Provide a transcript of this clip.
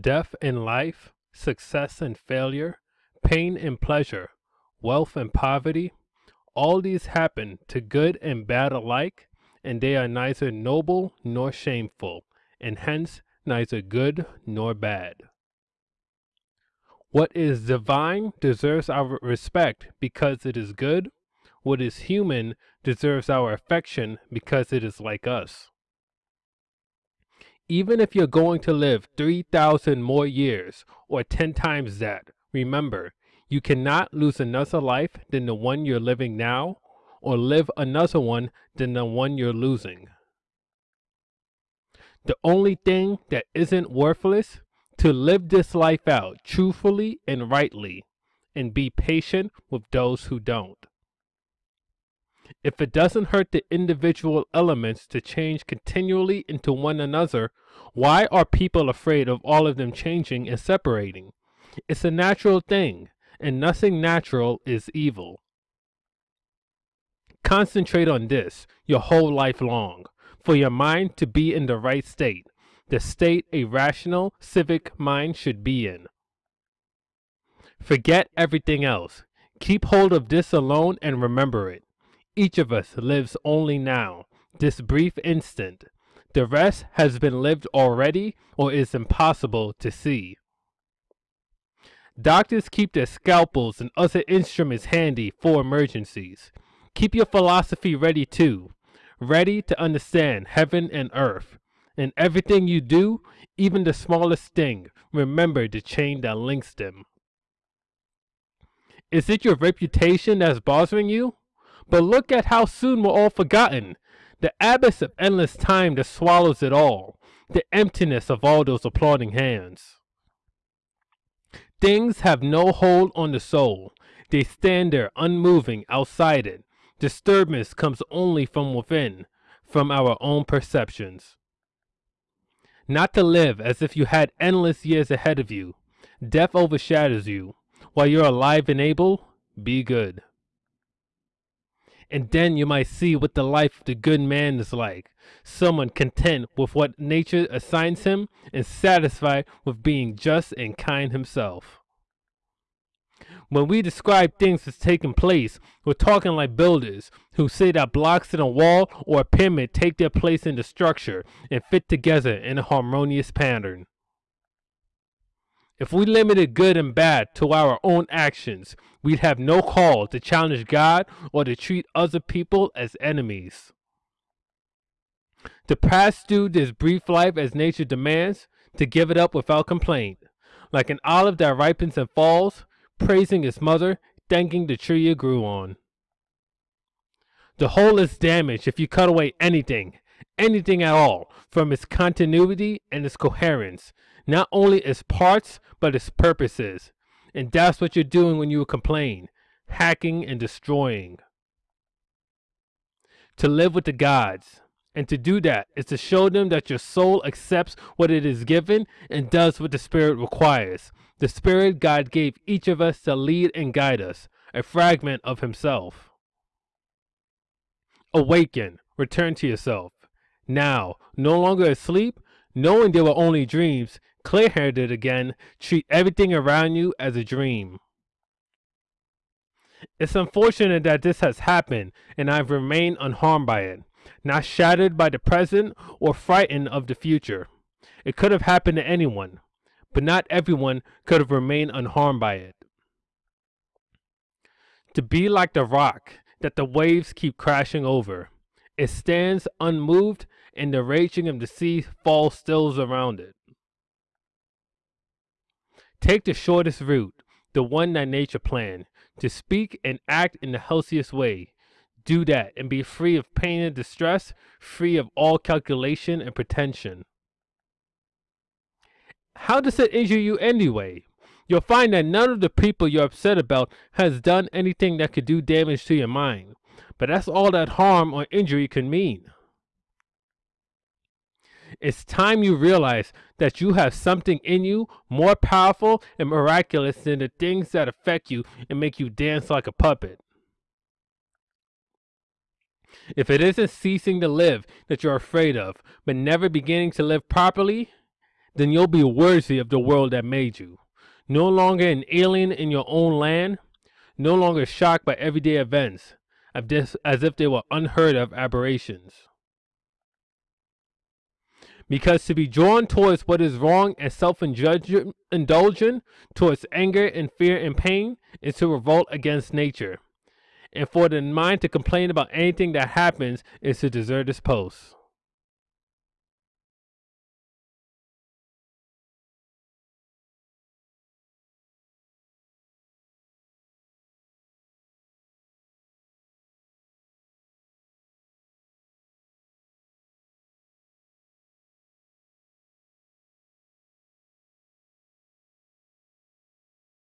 death and life, success and failure, pain and pleasure, wealth and poverty, all these happen to good and bad alike, and they are neither noble nor shameful, and hence neither good nor bad. What is divine deserves our respect because it is good. What is human deserves our affection because it is like us. Even if you're going to live 3,000 more years or 10 times that, remember, you cannot lose another life than the one you're living now or live another one than the one you're losing. The only thing that isn't worthless to live this life out truthfully and rightly and be patient with those who don't. If it doesn't hurt the individual elements to change continually into one another, why are people afraid of all of them changing and separating? It's a natural thing, and nothing natural is evil. Concentrate on this your whole life long, for your mind to be in the right state, the state a rational, civic mind should be in. Forget everything else. Keep hold of this alone and remember it. Each of us lives only now, this brief instant. The rest has been lived already or is impossible to see. Doctors keep their scalpels and other instruments handy for emergencies. Keep your philosophy ready too, ready to understand heaven and earth. In everything you do, even the smallest thing, remember the chain that links them. Is it your reputation that's bothering you? But look at how soon we're all forgotten. The abyss of endless time that swallows it all. The emptiness of all those applauding hands. Things have no hold on the soul. They stand there unmoving outside it. Disturbance comes only from within, from our own perceptions. Not to live as if you had endless years ahead of you. Death overshadows you. While you're alive and able, be good. And then you might see what the life of the good man is like. Someone content with what nature assigns him and satisfied with being just and kind himself. When we describe things as taking place, we're talking like builders who say that blocks in a wall or a pyramid take their place in the structure and fit together in a harmonious pattern. If we limited good and bad to our own actions, we'd have no call to challenge God or to treat other people as enemies. To pass through this brief life as nature demands, to give it up without complaint. Like an olive that ripens and falls, praising its mother, thanking the tree it grew on. The whole is damaged if you cut away anything, anything at all, from its continuity and its coherence, not only its parts, but its purposes. And that's what you're doing when you complain, hacking and destroying. To live with the gods, and to do that is to show them that your soul accepts what it is given and does what the Spirit requires. The Spirit God gave each of us to lead and guide us, a fragment of Himself. Awaken, return to yourself. Now, no longer asleep, knowing they were only dreams, clear headed again, treat everything around you as a dream. It's unfortunate that this has happened and I've remained unharmed by it not shattered by the present or frightened of the future. It could have happened to anyone, but not everyone could have remained unharmed by it. To be like the rock that the waves keep crashing over, it stands unmoved and the raging of the sea falls stills around it. Take the shortest route, the one that nature planned, to speak and act in the healthiest way, do that and be free of pain and distress, free of all calculation and pretension. How does it injure you anyway? You'll find that none of the people you're upset about has done anything that could do damage to your mind. But that's all that harm or injury can mean. It's time you realize that you have something in you more powerful and miraculous than the things that affect you and make you dance like a puppet. If it isn't ceasing to live that you're afraid of, but never beginning to live properly, then you'll be worthy of the world that made you. No longer an alien in your own land, no longer shocked by everyday events, as if they were unheard of aberrations. Because to be drawn towards what is wrong and self indulgent, towards anger and fear and pain, is to revolt against nature. And for the mind to complain about anything that happens is to desert its post.